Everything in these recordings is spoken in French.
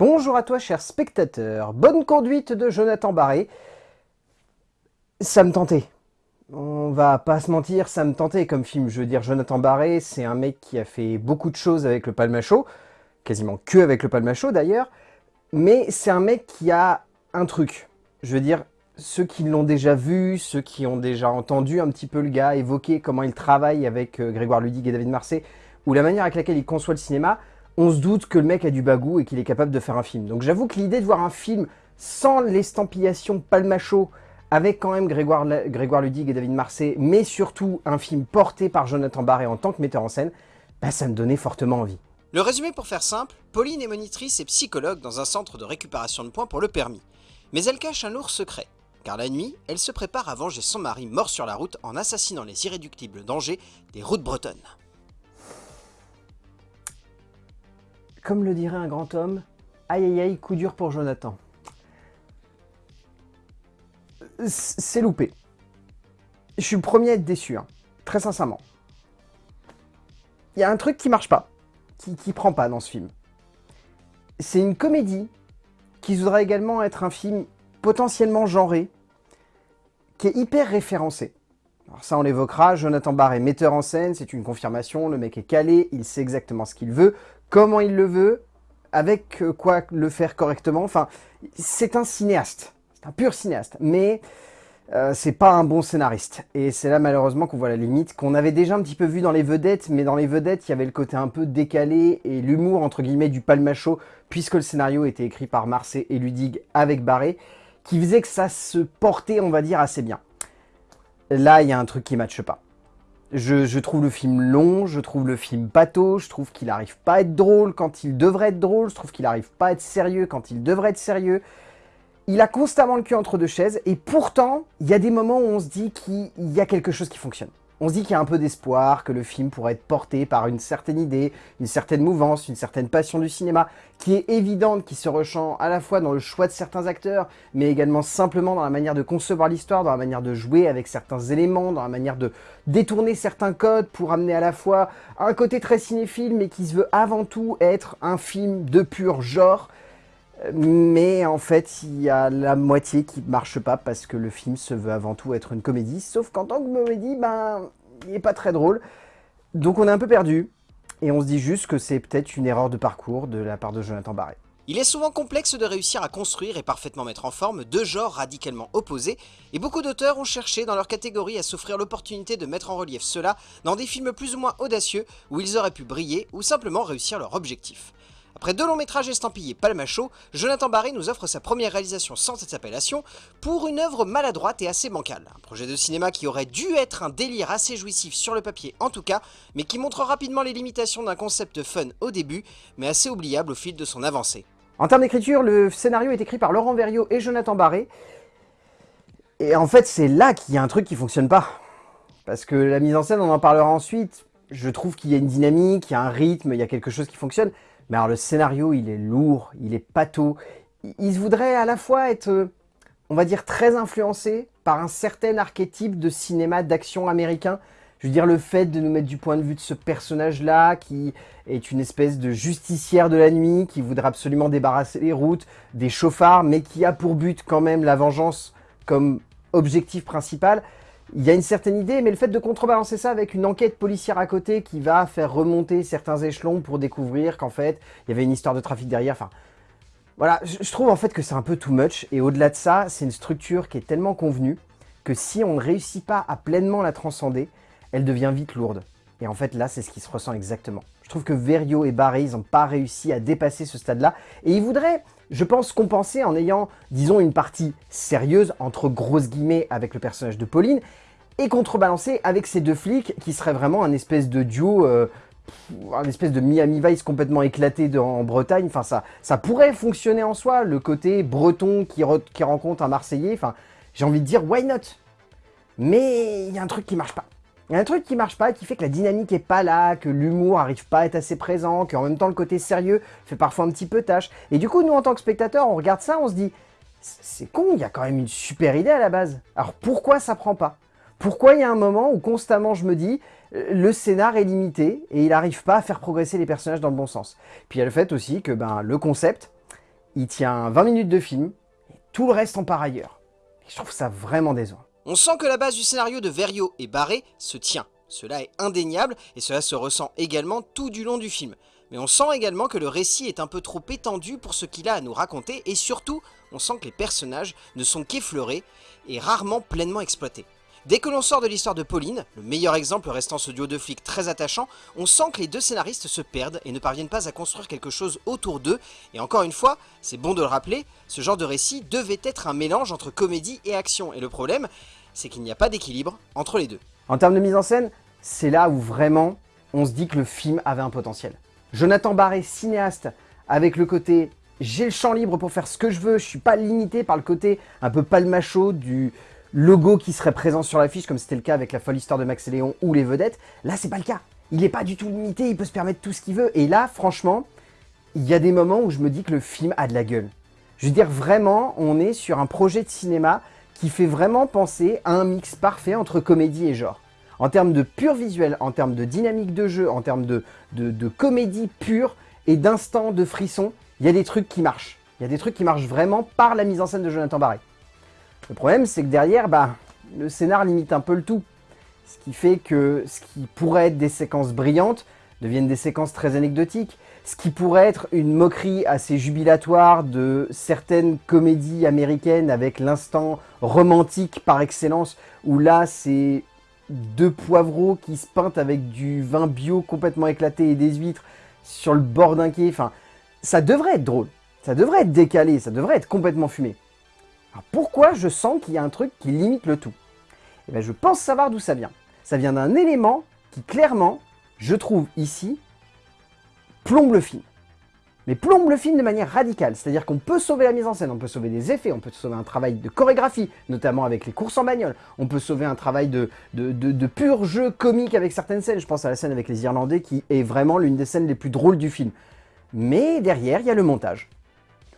Bonjour à toi cher spectateur, bonne conduite de Jonathan Barré. Ça me tentait. On va pas se mentir, ça me tentait comme film. Je veux dire, Jonathan Barré, c'est un mec qui a fait beaucoup de choses avec le Palmacho, quasiment que avec le Palmacho d'ailleurs, mais c'est un mec qui a un truc. Je veux dire, ceux qui l'ont déjà vu, ceux qui ont déjà entendu un petit peu le gars évoquer comment il travaille avec euh, Grégoire Ludig et David Marseille, ou la manière avec laquelle il conçoit le cinéma, on se doute que le mec a du bagou et qu'il est capable de faire un film. Donc j'avoue que l'idée de voir un film sans l'estampillation palmacho, avec quand même Grégoire, Grégoire Ludig et David Marseille, mais surtout un film porté par Jonathan Barré en tant que metteur en scène, bah ça me donnait fortement envie. Le résumé pour faire simple, Pauline est monitrice et psychologue dans un centre de récupération de points pour le permis. Mais elle cache un lourd secret, car la nuit, elle se prépare à venger son mari mort sur la route en assassinant les irréductibles dangers des routes bretonnes. Comme le dirait un grand homme, aïe aïe aïe, coup dur pour Jonathan. C'est loupé. Je suis le premier à être déçu, hein. très sincèrement. Il y a un truc qui marche pas, qui, qui prend pas dans ce film. C'est une comédie qui voudrait également être un film potentiellement genré, qui est hyper référencé. Alors ça, on l'évoquera, Jonathan Barr est metteur en scène, c'est une confirmation, le mec est calé, il sait exactement ce qu'il veut, comment il le veut, avec euh, quoi le faire correctement. Enfin, c'est un cinéaste, c'est un pur cinéaste, mais euh, c'est pas un bon scénariste. Et c'est là malheureusement qu'on voit la limite, qu'on avait déjà un petit peu vu dans les vedettes, mais dans les vedettes, il y avait le côté un peu décalé et l'humour entre guillemets du palmacho, puisque le scénario était écrit par Marseille et Ludig avec Barré, qui faisait que ça se portait, on va dire, assez bien. Là, il y a un truc qui matche pas. Je, trouve le film long, je trouve le film bateau, je trouve qu'il n'arrive pas à être drôle quand il devrait être drôle, je trouve qu'il n'arrive pas à être sérieux quand il devrait être sérieux. Il a constamment le cul entre deux chaises, et pourtant, il y a des moments où on se dit qu'il y a quelque chose qui fonctionne on se dit qu'il y a un peu d'espoir, que le film pourrait être porté par une certaine idée, une certaine mouvance, une certaine passion du cinéma, qui est évidente, qui se ressent à la fois dans le choix de certains acteurs, mais également simplement dans la manière de concevoir l'histoire, dans la manière de jouer avec certains éléments, dans la manière de détourner certains codes pour amener à la fois un côté très cinéphile, mais qui se veut avant tout être un film de pur genre, mais en fait, il y a la moitié qui ne marche pas parce que le film se veut avant tout être une comédie, sauf qu'en tant que comédie, ben, il n'est pas très drôle. Donc on est un peu perdu, et on se dit juste que c'est peut-être une erreur de parcours de la part de Jonathan Barré. Il est souvent complexe de réussir à construire et parfaitement mettre en forme deux genres radicalement opposés, et beaucoup d'auteurs ont cherché dans leur catégorie à s'offrir l'opportunité de mettre en relief cela dans des films plus ou moins audacieux où ils auraient pu briller ou simplement réussir leur objectif. Après deux longs métrages estampillés Palmacho, Jonathan Barry nous offre sa première réalisation sans cette appellation pour une œuvre maladroite et assez bancale. Un projet de cinéma qui aurait dû être un délire assez jouissif sur le papier en tout cas, mais qui montre rapidement les limitations d'un concept fun au début, mais assez oubliable au fil de son avancée. En termes d'écriture, le scénario est écrit par Laurent Verriot et Jonathan Barré. Et en fait, c'est là qu'il y a un truc qui fonctionne pas. Parce que la mise en scène, on en parlera ensuite, je trouve qu'il y a une dynamique, il y a un rythme, il y a quelque chose qui fonctionne. Mais alors le scénario, il est lourd, il est pâteau. Il voudrait à la fois être, euh, on va dire, très influencé par un certain archétype de cinéma d'action américain. Je veux dire, le fait de nous mettre du point de vue de ce personnage-là, qui est une espèce de justicière de la nuit, qui voudrait absolument débarrasser les routes, des chauffards, mais qui a pour but quand même la vengeance comme objectif principal il y a une certaine idée, mais le fait de contrebalancer ça avec une enquête policière à côté qui va faire remonter certains échelons pour découvrir qu'en fait, il y avait une histoire de trafic derrière, enfin... Voilà, je trouve en fait que c'est un peu too much, et au-delà de ça, c'est une structure qui est tellement convenue que si on ne réussit pas à pleinement la transcender, elle devient vite lourde. Et en fait, là, c'est ce qui se ressent exactement. Je trouve que Verrio et Barry, ils n'ont pas réussi à dépasser ce stade-là, et ils voudraient je pense compenser en ayant, disons, une partie sérieuse, entre grosses guillemets, avec le personnage de Pauline, et contrebalancer avec ces deux flics qui seraient vraiment un espèce de duo, euh, un espèce de Miami Vice complètement éclaté en Bretagne. Enfin, ça, ça pourrait fonctionner en soi, le côté breton qui, qui rencontre un Marseillais. Enfin, j'ai envie de dire, why not? Mais il y a un truc qui marche pas. Il y a un truc qui marche pas, qui fait que la dynamique est pas là, que l'humour arrive pas à être assez présent, qu'en même temps le côté sérieux fait parfois un petit peu tâche. Et du coup, nous en tant que spectateurs, on regarde ça, on se dit, c'est con, il y a quand même une super idée à la base. Alors pourquoi ça prend pas? Pourquoi il y a un moment où constamment je me dis, le scénar est limité et il n'arrive pas à faire progresser les personnages dans le bon sens? Puis il y a le fait aussi que ben, le concept, il tient 20 minutes de film, et tout le reste en par ailleurs. Et je trouve ça vraiment décevant. On sent que la base du scénario de Verrio et Barré se tient. Cela est indéniable et cela se ressent également tout du long du film. Mais on sent également que le récit est un peu trop étendu pour ce qu'il a à nous raconter et surtout, on sent que les personnages ne sont qu'effleurés et rarement pleinement exploités. Dès que l'on sort de l'histoire de Pauline, le meilleur exemple restant ce duo de flics très attachant, on sent que les deux scénaristes se perdent et ne parviennent pas à construire quelque chose autour d'eux, et encore une fois, c'est bon de le rappeler, ce genre de récit devait être un mélange entre comédie et action, et le problème, c'est qu'il n'y a pas d'équilibre entre les deux. En termes de mise en scène, c'est là où vraiment on se dit que le film avait un potentiel. Jonathan Barré, cinéaste, avec le côté j'ai le champ libre pour faire ce que je veux, je suis pas limité par le côté un peu palmacho du logo qui serait présent sur l'affiche, comme c'était le cas avec la folle histoire de Max et Léon ou les vedettes. Là, c'est pas le cas. Il n'est pas du tout limité, il peut se permettre tout ce qu'il veut. Et là, franchement, il y a des moments où je me dis que le film a de la gueule. Je veux dire, vraiment, on est sur un projet de cinéma qui fait vraiment penser à un mix parfait entre comédie et genre. En termes de pur visuel, en termes de dynamique de jeu, en termes de, comédie pure et d'instant de frisson, il y a des trucs qui marchent. Il y a des trucs qui marchent vraiment par la mise en scène de Jonathan Barré. Le problème, c'est que derrière, bah, le scénar limite un peu le tout. Ce qui fait que ce qui pourrait être des séquences brillantes deviennent des séquences très anecdotiques. Ce qui pourrait être une moquerie assez jubilatoire de certaines comédies américaines avec l'instant romantique par excellence, où là, c'est deux poivreaux qui se peintent avec du vin bio complètement éclaté et des huîtres sur le bord d'un quai. Enfin, ça devrait être drôle, ça devrait être décalé, ça devrait être complètement fumé. Alors pourquoi je sens qu'il y a un truc qui limite le tout? Eh bien, je pense savoir d'où ça vient. Ça vient d'un élément qui, clairement, je trouve ici, plombe le film mais plombe le film de manière radicale. C'est-à-dire qu'on peut sauver la mise en scène, on peut sauver des effets, on peut sauver un travail de chorégraphie, notamment avec les courses en bagnole. On peut sauver un travail de, de, pur jeu comique avec certaines scènes. Je pense à la scène avec les Irlandais qui est vraiment l'une des scènes les plus drôles du film. Mais derrière, il y a le montage.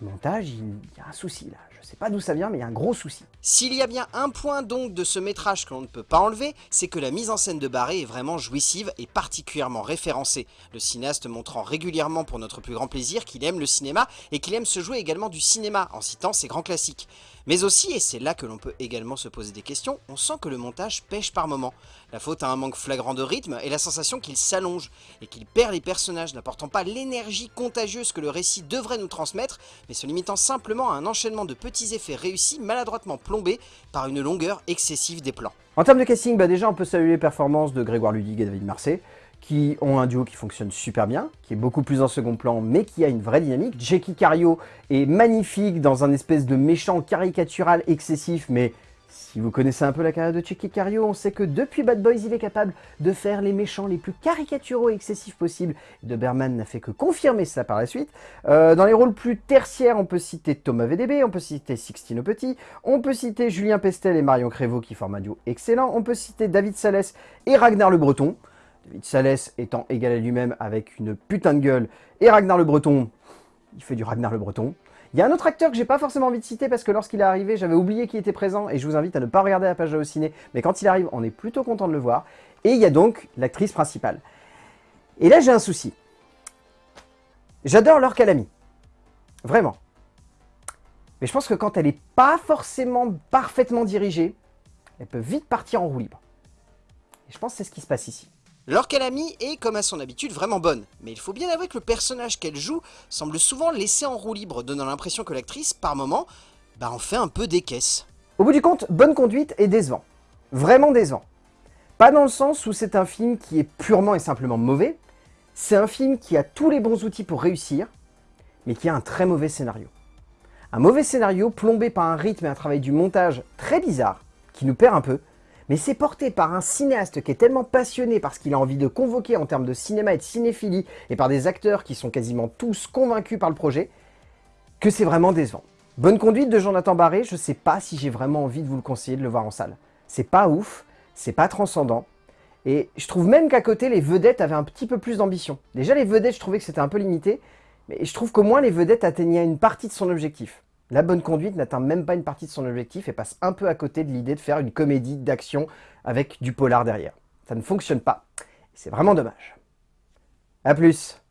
Le montage, il y a un souci là. Je sais pas d'où ça vient, mais il y a un gros souci. S'il y a bien un point donc de ce métrage que l'on ne peut pas enlever, c'est que la mise en scène de Barré est vraiment jouissive et particulièrement référencée. Le cinéaste montrant régulièrement pour notre plus grand plaisir qu'il aime le cinéma et qu'il aime se jouer également du cinéma en citant ses grands classiques. Mais aussi, et c'est là que l'on peut également se poser des questions, on sent que le montage pêche par moments. La faute a un manque flagrant de rythme et la sensation qu'il s'allonge et qu'il perd les personnages, n'apportant pas l'énergie contagieuse que le récit devrait nous transmettre, mais se limitant simplement à un enchaînement de petits effets réussis maladroitement plombés par une longueur excessive des plans. En termes de casting, bah déjà on peut saluer les performances de Grégoire Ludig et David Marseille, qui ont un duo qui fonctionne super bien, qui est beaucoup plus en second plan, mais qui a une vraie dynamique. Jackie Cario est magnifique dans un espèce de méchant caricatural excessif, mais si vous connaissez un peu la carrière de Jackie Cario, on sait que depuis Bad Boys, il est capable de faire les méchants les plus caricaturaux et excessifs possibles. Doberman n'a fait que confirmer ça par la suite. Euh, dans les rôles plus tertiaires, on peut citer Thomas VDB, on peut citer Sixtino Petit, on peut citer Julien Pestel et Marion Crévaux qui forment un duo excellent, on peut citer David Salès et Ragnar Le Breton. David Salès étant égal à lui-même avec une putain de gueule, et Ragnar le Breton, il fait du Ragnar le Breton. Il y a un autre acteur que j'ai pas forcément envie de citer parce que lorsqu'il est arrivé, j'avais oublié qu'il était présent et je vous invite à ne pas regarder la page de ciné, mais quand il arrive, on est plutôt content de le voir. Et il y a donc l'actrice principale. Et là, j'ai un souci. J'adore Laure Calamy. Vraiment. Mais je pense que quand elle n'est pas forcément parfaitement dirigée, elle peut vite partir en roue libre. Et je pense que c'est ce qui se passe ici. Laure Calamy est, comme à son habitude, vraiment bonne, mais il faut bien avouer que le personnage qu'elle joue semble souvent laissé en roue libre, donnant l'impression que l'actrice, par moments, bah en fait un peu des caisses. Au bout du compte, bonne conduite et décevant. Vraiment décevant. Pas dans le sens où c'est un film qui est purement et simplement mauvais, c'est un film qui a tous les bons outils pour réussir, mais qui a un très mauvais scénario. Un mauvais scénario plombé par un rythme et un travail du montage très bizarre, qui nous perd un peu, mais c'est porté par un cinéaste qui est tellement passionné par ce qu'il a envie de convoquer en termes de cinéma et de cinéphilie, et par des acteurs qui sont quasiment tous convaincus par le projet, que c'est vraiment décevant. Bonne conduite de Jonathan Barré, je sais pas si j'ai vraiment envie de vous le conseiller de le voir en salle. C'est pas ouf, c'est pas transcendant, et je trouve même qu'à côté, les vedettes avaient un petit peu plus d'ambition. Déjà, les vedettes, je trouvais que c'était un peu limité, mais je trouve qu'au moins les vedettes atteignaient une partie de son objectif. La bonne conduite n'atteint même pas une partie de son objectif et passe un peu à côté de l'idée de faire une comédie d'action avec du polar derrière. Ça ne fonctionne pas. C'est vraiment dommage. A plus